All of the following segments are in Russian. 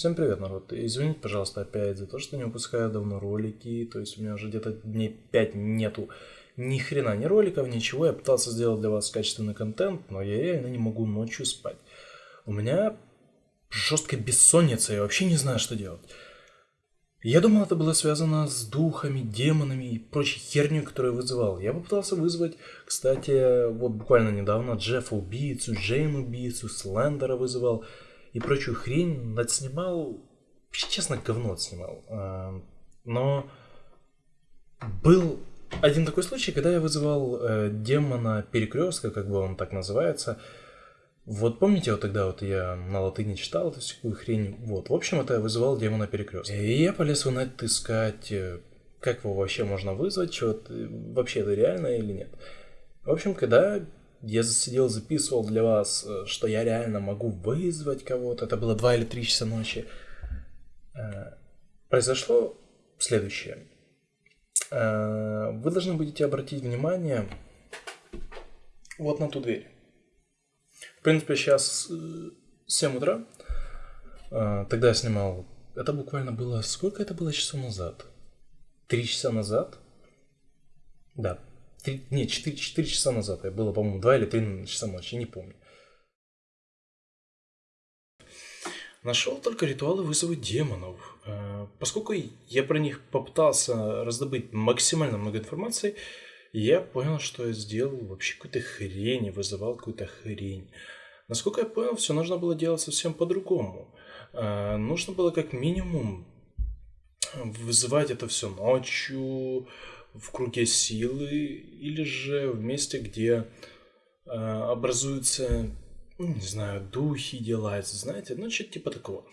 Всем привет, народ. Извините, пожалуйста, опять за то, что не выпускаю давно ролики. То есть у меня уже где-то дней 5 нету ни хрена ни роликов, ничего. Я пытался сделать для вас качественный контент, но я реально не могу ночью спать. У меня жесткая бессонница, я вообще не знаю, что делать. Я думал, это было связано с духами, демонами и прочей херней, которую я вызывал. Я попытался вызвать, кстати, вот буквально недавно Джеффа убийцу, Джейн убийцу, Слендера вызывал и прочую хрень. Отснимал, честно, говно отснимал. А, но был один такой случай, когда я вызывал э, демона перекрестка, как бы он так называется, вот помните, вот тогда вот я на латыни читал эту всякую хрень, вот, в общем, это я вызывал демона перекрестка. И я полез в инет искать, э, как его вообще можно вызвать, что вообще это реально или нет. В общем, когда я засидел, записывал для вас, э, что я реально могу вызвать кого-то, это было 2 или 3 часа ночи, э, произошло следующее. Вы должны будете обратить внимание вот на ту дверь. В принципе, сейчас 7 э, утра. Тогда я снимал... Это буквально было... Сколько это было часов назад? Три часа назад? Да. Три... Нет, 4, 4 часа назад. Это было, по-моему, 2 или 3 часа ночи, не помню. Нашел только ритуалы вызова демонов. А, поскольку я про них попытался раздобыть максимально много информации, я понял, что я сделал вообще какую-то хрень, вызывал какую-то хрень. Насколько я понял, все нужно было делать совсем по-другому. Э, нужно было как минимум вызывать это все ночью, в круге силы, или же в месте, где э, образуются, ну, не знаю, духи, дела, знаете, ну, что-то типа такого.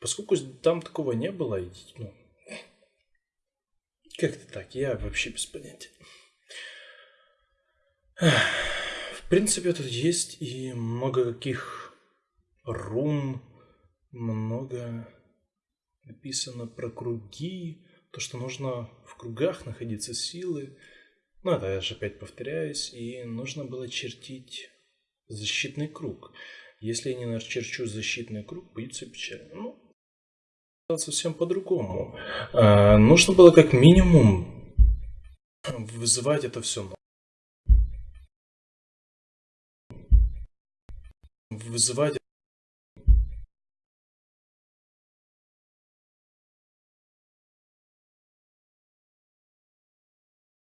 Поскольку там такого не было, ну, как-то так, я вообще без понятия. В принципе, тут есть и много каких рун, много написано про круги, то, что нужно кругах находиться силы. Ну, это я же опять повторяюсь, и нужно было чертить защитный круг. Если я не начерчу защитный круг, будет все печально. Ну, совсем по-другому. А, нужно было как минимум вызывать это все вызывать